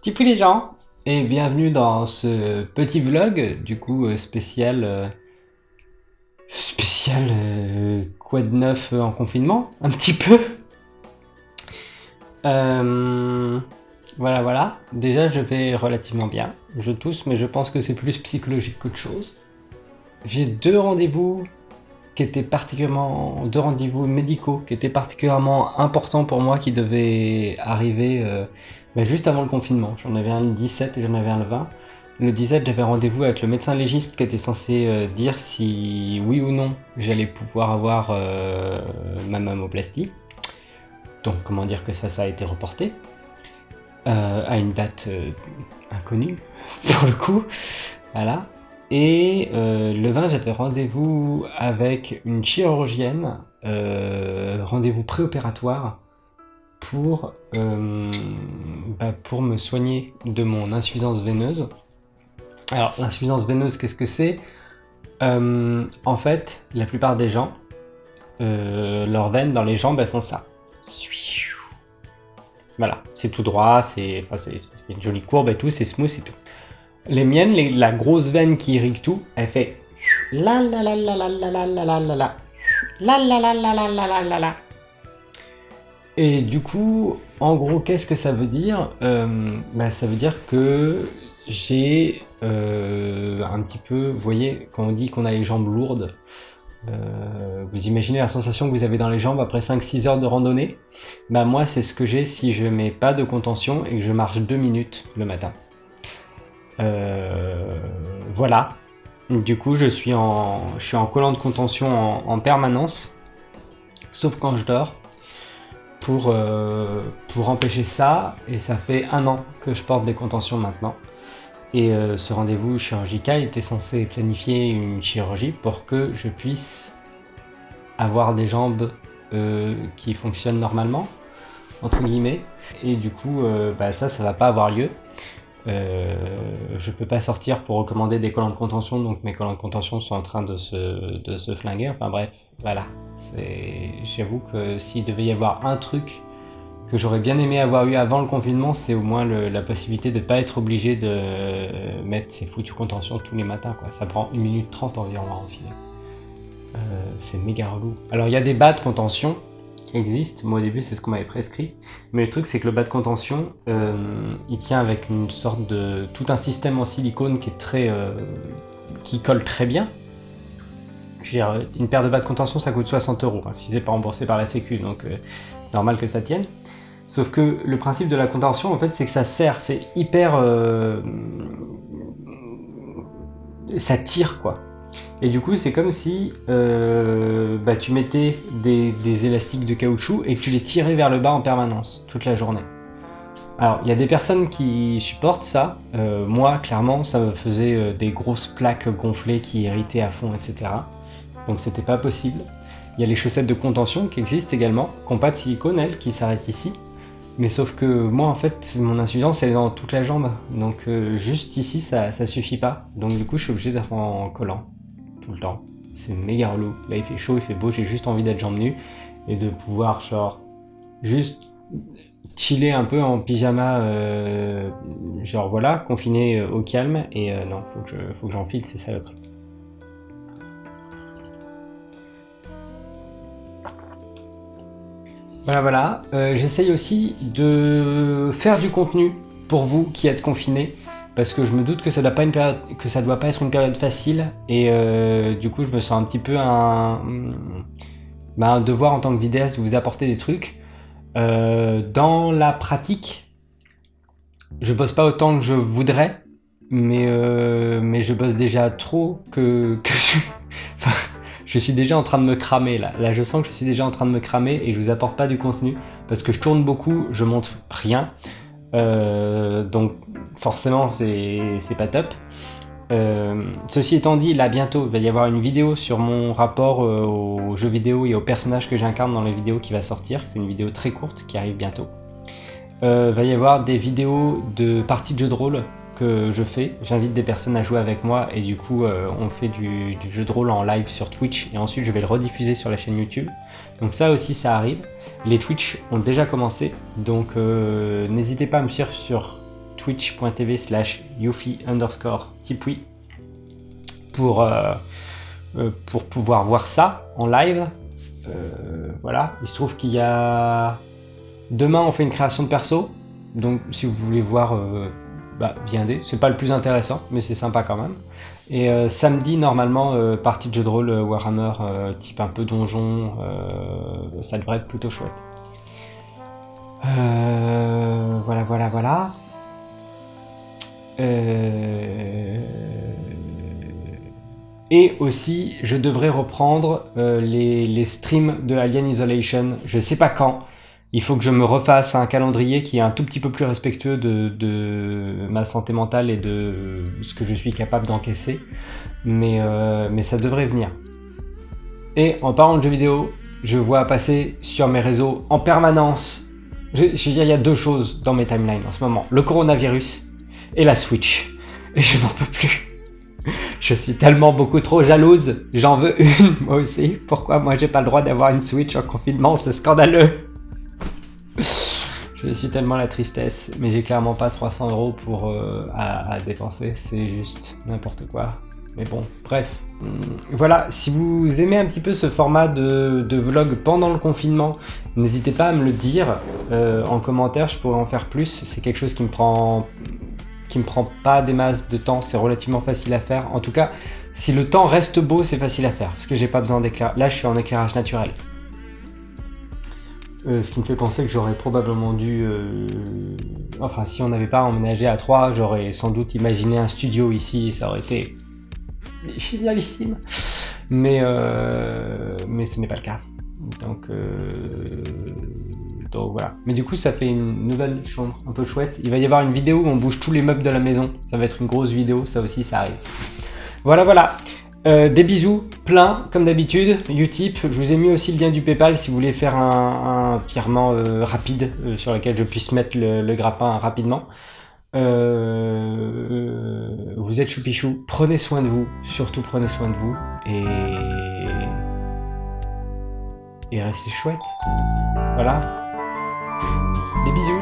Tipoui les gens et bienvenue dans ce petit vlog du coup euh, spécial euh, spécial euh, quoi de neuf en confinement un petit peu. Voilà voilà. Déjà je vais relativement bien. Je tousse mais je pense que c'est plus psychologique qu'autre chose. J'ai deux rendez-vous qui étaient particulièrement deux rendez-vous médicaux qui étaient particulièrement importants pour moi qui devaient arriver mais juste avant le confinement. J'en avais un le 17 et j'en avais un le 20. Le 17, j'avais rendez-vous avec le médecin légiste qui était censé euh, dire si oui ou non j'allais pouvoir avoir euh, ma mammoplastie. Donc comment dire que ça, ça a été reporté euh, à une date inconnue pour le coup. Voilà. Et le 20, j'avais rendez-vous avec une chirurgienne, rendez-vous préopératoire pour, euh, bah, pour me soigner de mon insuffisance veineuse. Alors, l'insuffisance veineuse, qu'est-ce que c'est? Euh, En fait, la plupart des gens, euh, leurs veines dans les jambes, elles font ça. Voilà, c'est tout droit, c'est une jolie courbe et tout, c'est smooth et tout. Les miennes, la grosse veine qui irrigue tout, elle fait la la la la la la la la la la la la la la la la la la et du coup, en gros, qu'est-ce que ça veut dire euh, bah, Ça veut dire que j'ai euh, un petit peu, vous voyez, quand on dit qu'on a les jambes lourdes, euh, vous imaginez la sensation que vous avez dans les jambes après 5-6 heures de randonnée Bah moi, c'est ce que j'ai si je mets pas de contention et que je marche 2 minutes le matin. Voilà. Du coup, je suis en, je suis en collant de contention en permanence, sauf quand je dors pour, euh, pour empêcher ça, et ça fait un an que je porte des contentions maintenant. Et euh, ce rendez-vous chirurgical était censé planifier une chirurgie pour que je puisse avoir des jambes euh, qui fonctionnent normalement, entre guillemets. Et du coup, bah ça, ça va pas avoir lieu. Je peux pas sortir pour recommander des collants de contention, donc mes collants de contention sont en train de se, de se flinguer. Enfin bref, voilà. J'avoue que s'il devait y avoir un truc que j'aurais bien aimé avoir eu avant le confinement, c'est au moins la possibilité de ne pas être obligé de mettre ses foutues contentions tous les matins. Ça prend 1 minute 30 environ à enfiler. Euh, c'est méga relou. Alors il y a des bas de contention qui existent. Moi au début c'est ce qu'on m'avait prescrit. Mais le truc c'est que le bas de contention, euh, il tient avec une sorte de... tout un système en silicone qui est très... Euh, qui colle très bien une paire de bas de contention, ça coûte 60 euros, hein, si c'est pas remboursé par la sécu, donc euh, normal que ça tienne. Sauf que le principe de la contention, en fait, c'est que ça sert, c'est hyper... Ça tire, quoi. Et du coup, c'est comme si euh, bah, tu mettais des, élastiques de caoutchouc et que tu les tirais vers le bas en permanence, toute la journée. Alors, il y a des personnes qui supportent ça. moi, clairement, ça me faisait des grosses plaques gonflées qui irritaient à fond, etc donc c'était pas possible. Il y a les chaussettes de contention qui existent également, qui n'ont pas de silicone, elles, qui s'arrêtent ici. Mais sauf que moi, en fait, mon insuffisance, elle est dans toute la jambe. Donc euh, juste ici, ça, ça suffit pas. Donc du coup, je suis obligé d'être en collant, le temps. C'est méga relou. Là, il fait chaud, il fait beau, j'ai juste envie d'être jambes nues. Et de pouvoir, genre, juste chiller un peu en pyjama, euh, genre voilà, confiné euh, au calme. Et non, faut que j'enfile, c'est ça le truc. Voilà, voilà. Euh, j'essaye aussi de faire du contenu pour vous qui êtes confinés, parce que je me doute que ça doit pas doit pas être une période facile, et euh, du coup je me sens un petit peu un, bah, un devoir en tant que vidéaste de vous apporter des trucs. Euh, dans la pratique, je bosse pas autant que je voudrais, mais, mais je bosse déjà trop que, que je... Je suis déjà en train de me cramer là. Là, je sens que je suis déjà en train de me cramer et je vous apporte pas du contenu parce que je tourne beaucoup, je montre rien. Euh, donc forcément, c'est pas top. Euh, ceci étant dit, là bientôt, il va y avoir une vidéo sur mon rapport euh, aux jeux vidéo et aux personnages que j'incarne dans les vidéos qui va sortir. C'est une vidéo très courte qui arrive bientôt. Il va y avoir des vidéos de parties de jeux de rôle je fais. J'invite des personnes à jouer avec moi et du coup on fait du, jeu de rôle en live sur Twitch et ensuite je vais le rediffuser sur la chaîne YouTube. Donc ça aussi ça arrive. Les Twitch ont déjà commencé donc euh, n'hésitez pas à me suivre sur twitch.tv slash yufi underscore tipui pour, euh, euh, pour pouvoir voir ça en live. Voilà, il se trouve qu'il y a... Demain, on fait une création de perso. Donc, si vous voulez voir, bah, viendez. C'est pas le plus intéressant, mais c'est sympa quand même. Et samedi, normalement, partie de jeu de rôle Warhammer, type un peu donjon. ça devrait être plutôt chouette. voilà, voilà, voilà. Euh... Et aussi, je devrais reprendre euh, les, streams de Alien Isolation. Je sais pas quand. Il faut que je me refasse un calendrier qui est un tout petit peu plus respectueux de, ma santé mentale et de ce que je suis capable d'encaisser. Mais, euh, mais ça devrait venir. Et en parlant de jeux vidéo, je vois passer sur mes réseaux en permanence. Je, je veux dire, il y a deux choses dans mes timelines en ce moment. Le coronavirus et la Switch. Et je n'en peux plus. Je suis tellement beaucoup trop jalouse. J'en veux une, moi aussi. Pourquoi moi j'ai pas le droit d'avoir une Switch en confinement? C'est scandaleux. Je suis tellement la tristesse. Mais j'ai clairement pas 300 euros pour, euh, à, dépenser. C'est juste n'importe quoi. Mais bon, bref. Hum, voilà, si vous aimez un petit peu ce format de, vlog pendant le confinement, n'hésitez pas à me le dire euh, en commentaire, je pourrais en faire plus. C'est quelque chose qui me prend qui me prend pas des masses de temps, c'est relativement facile à faire. En tout cas, si le temps reste beau, c'est facile à faire, parce que j'ai pas besoin d'éclairage. Là, je suis en éclairage naturel. Euh, ce qui me fait penser que j'aurais probablement dû... Euh, enfin, si on n'avait pas emménagé à 3, j'aurais sans doute imaginé un studio ici, ça aurait été génialissime. Mais, euh, mais ce n'est pas le cas. Donc, donc voilà. Mais du coup, ça fait une nouvelle chambre un peu chouette. Il va y avoir une vidéo où on bouge tous les meubles de la maison. Ça va être une grosse vidéo, ça aussi, ça arrive. Voilà, voilà. Euh, des bisous, plein, comme d'habitude. Utip, je vous ai mis aussi le lien du Paypal si vous voulez faire un, virement euh, rapide euh, sur lequel je puisse mettre le, grappin rapidement. vous êtes choupichou, prenez soin de vous, surtout prenez soin de vous. Et et restez chouette. Voilà. Des bisous